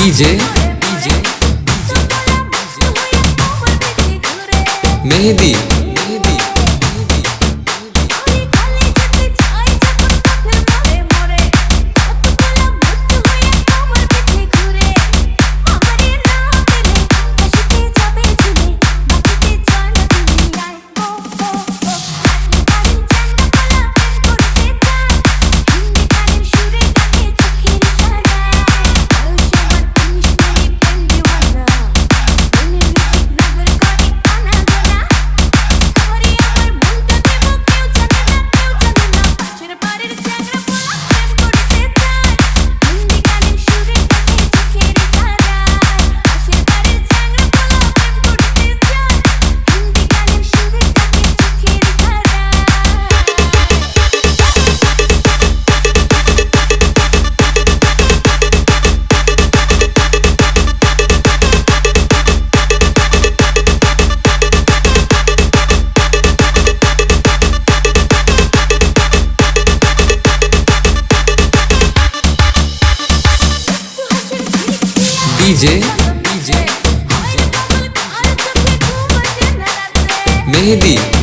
DJ. Mehndi. DJ mehndi.